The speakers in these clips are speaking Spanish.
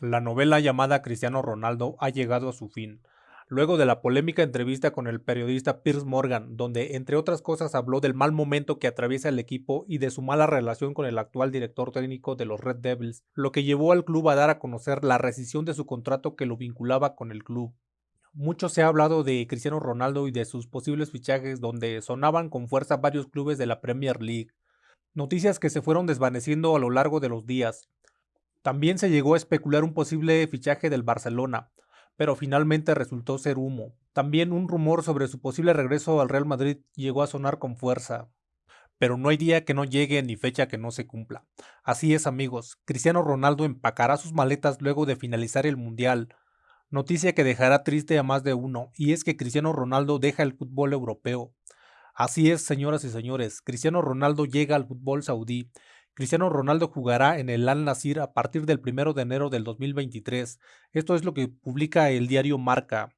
La novela llamada Cristiano Ronaldo ha llegado a su fin, luego de la polémica entrevista con el periodista Piers Morgan, donde entre otras cosas habló del mal momento que atraviesa el equipo y de su mala relación con el actual director técnico de los Red Devils, lo que llevó al club a dar a conocer la rescisión de su contrato que lo vinculaba con el club. Mucho se ha hablado de Cristiano Ronaldo y de sus posibles fichajes donde sonaban con fuerza varios clubes de la Premier League, noticias que se fueron desvaneciendo a lo largo de los días, también se llegó a especular un posible fichaje del Barcelona, pero finalmente resultó ser humo. También un rumor sobre su posible regreso al Real Madrid llegó a sonar con fuerza. Pero no hay día que no llegue ni fecha que no se cumpla. Así es amigos, Cristiano Ronaldo empacará sus maletas luego de finalizar el Mundial. Noticia que dejará triste a más de uno, y es que Cristiano Ronaldo deja el fútbol europeo. Así es, señoras y señores, Cristiano Ronaldo llega al fútbol saudí Cristiano Ronaldo jugará en el Al Nasir a partir del 1 de enero del 2023. Esto es lo que publica el diario Marca.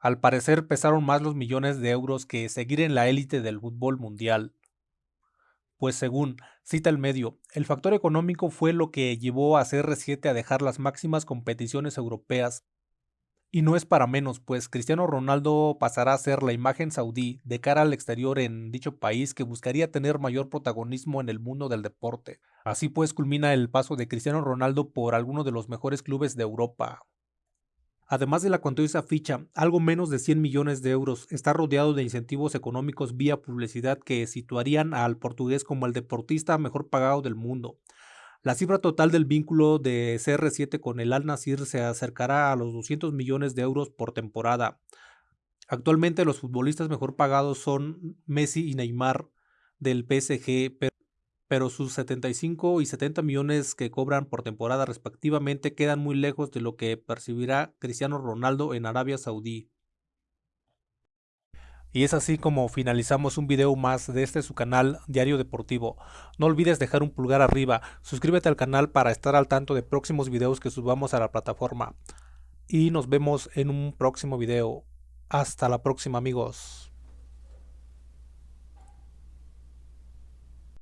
Al parecer pesaron más los millones de euros que seguir en la élite del fútbol mundial. Pues según cita el medio, el factor económico fue lo que llevó a CR7 a dejar las máximas competiciones europeas y no es para menos, pues Cristiano Ronaldo pasará a ser la imagen saudí de cara al exterior en dicho país que buscaría tener mayor protagonismo en el mundo del deporte. Así pues culmina el paso de Cristiano Ronaldo por alguno de los mejores clubes de Europa. Además de la cuantiosa ficha, algo menos de 100 millones de euros, está rodeado de incentivos económicos vía publicidad que situarían al portugués como el deportista mejor pagado del mundo. La cifra total del vínculo de CR7 con el Al Nasir se acercará a los 200 millones de euros por temporada. Actualmente los futbolistas mejor pagados son Messi y Neymar del PSG, pero, sus 75 y 70 millones que cobran por temporada respectivamente quedan muy lejos de lo que percibirá Cristiano Ronaldo en Arabia Saudí. Y es así como finalizamos un video más de este su canal Diario Deportivo. No olvides dejar un pulgar arriba, suscríbete al canal para estar al tanto de próximos videos que subamos a la plataforma. Y nos vemos en un próximo video. Hasta la próxima amigos.